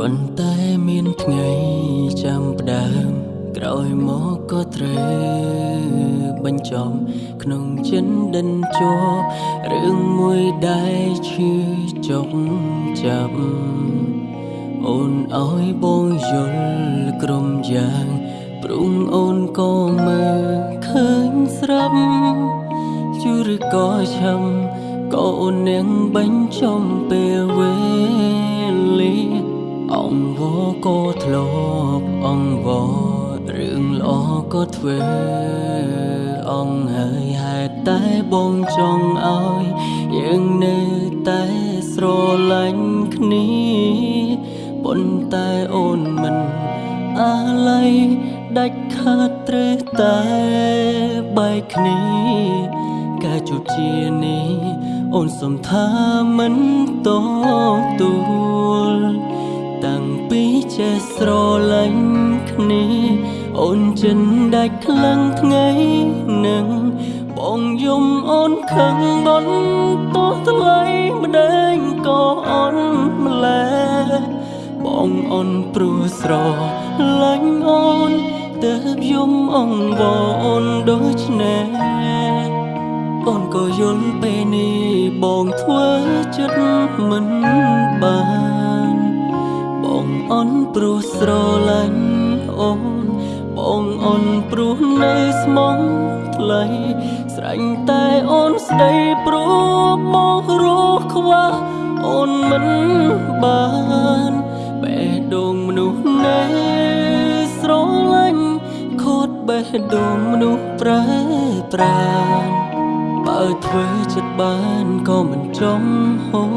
គ្រាន់តែមានថ្ងៃចាំផ្ដើមក្រោយមកក៏ត្រូវបញ្ចប់ក្នុងចិនដិនជាប់រឿងមួយដែលឈឺចុកចាប់អូនអើយបងយល់ក្រុមយ៉ាងព្រុងអូនក៏មើលឃើញស្រាប់ជូរក៏ឆាំក៏អូននាងបញ្ចំពេលវេលាអ ងវក៏ធ្លាប់អងវរឿងល្អក៏ធ្វើអងហើយហេតុតែបងចង់ឲ្យយើងនៅតែស្រឡាញ់គ្នាប៉ុន្តែអូនមិនអាឡ័យដាច់ខាតត្រូវតែបែកគ្នាការជួបជានេះអូនសំថាមិនត ចេះស្រឡាញ់គ្នាអូនចិនដាច់ខ្លាំងថ្ងៃនឹងបងយំអូនខឹងបនតោះថ្លៃម្ដែងក៏អូនម្លែបងអូនព្រោះស្រឡាញ់អូនទៅយំអងវអូនដូចនេះអូនក៏យល់ពេលនេះបងធ្វើចិត្តមិនបានបង អូនព្រោះស្រឡាញ់អូន បងអូនព្រោះនៅស្មងថ្លៃស្រឡាញ់តែអូនស្ដីព្រោះបងរស់ខ្វះអូនមិនបានបេះដូងមនុស្សណែស្រឡាញ់ខូតបេះដូងមនុស្សប្រែប្រានបើធ្វើចិត្តបានក៏មិនចំហូរ